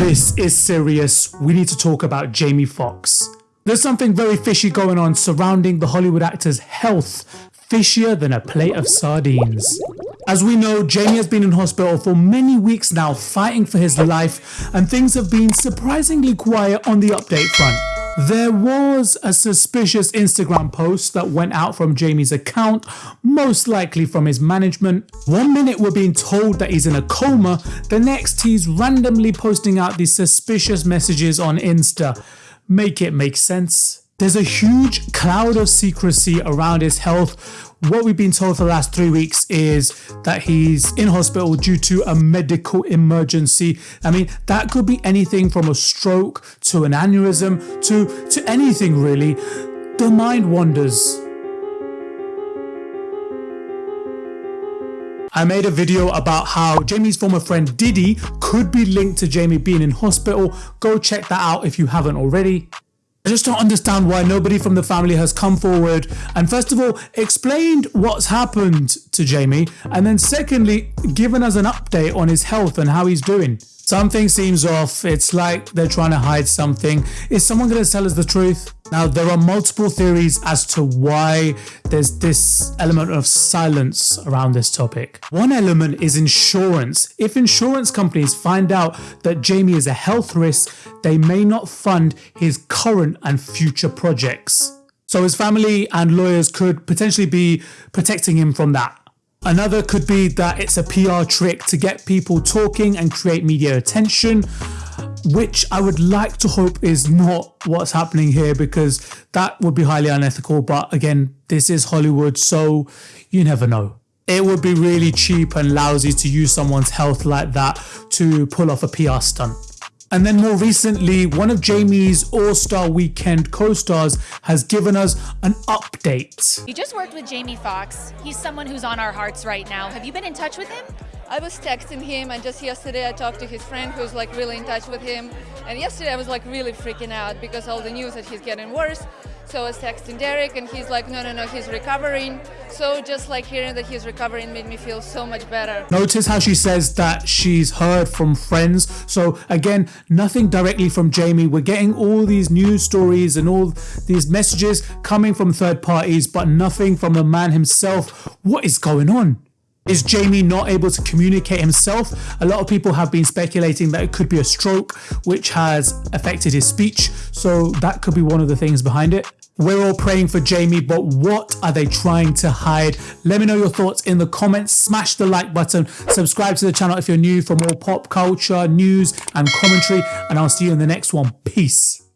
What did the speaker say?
This is serious. We need to talk about Jamie Foxx. There's something very fishy going on surrounding the Hollywood actor's health, fishier than a plate of sardines. As we know, Jamie has been in hospital for many weeks now fighting for his life and things have been surprisingly quiet on the update front. There was a suspicious Instagram post that went out from Jamie's account, most likely from his management. One minute we're being told that he's in a coma, the next he's randomly posting out these suspicious messages on Insta. Make it make sense. There's a huge cloud of secrecy around his health what we've been told for the last three weeks is that he's in hospital due to a medical emergency. I mean, that could be anything from a stroke to an aneurysm to, to anything really. The mind wanders. I made a video about how Jamie's former friend Diddy could be linked to Jamie being in hospital. Go check that out if you haven't already. I just don't understand why nobody from the family has come forward and first of all explained what's happened to Jamie and then secondly given us an update on his health and how he's doing. Something seems off, it's like they're trying to hide something. Is someone going to tell us the truth? Now there are multiple theories as to why there's this element of silence around this topic. One element is insurance. If insurance companies find out that Jamie is a health risk, they may not fund his current and future projects. So his family and lawyers could potentially be protecting him from that. Another could be that it's a PR trick to get people talking and create media attention, which I would like to hope is not what's happening here because that would be highly unethical. But again, this is Hollywood, so you never know. It would be really cheap and lousy to use someone's health like that to pull off a PR stunt. And then more recently, one of Jamie's All-Star Weekend co-stars has given us an update. You just worked with Jamie Foxx. He's someone who's on our hearts right now. Have you been in touch with him? I was texting him and just yesterday I talked to his friend who's like really in touch with him. And yesterday I was like really freaking out because all the news that he's getting worse. So I was texting Derek and he's like, no, no, no, he's recovering. So just like hearing that he's recovering made me feel so much better. Notice how she says that she's heard from friends. So again, nothing directly from Jamie. We're getting all these news stories and all these messages coming from third parties, but nothing from the man himself. What is going on? Is Jamie not able to communicate himself? A lot of people have been speculating that it could be a stroke which has affected his speech, so that could be one of the things behind it. We're all praying for Jamie, but what are they trying to hide? Let me know your thoughts in the comments. Smash the like button. Subscribe to the channel if you're new for more pop culture, news and commentary. And I'll see you in the next one. Peace.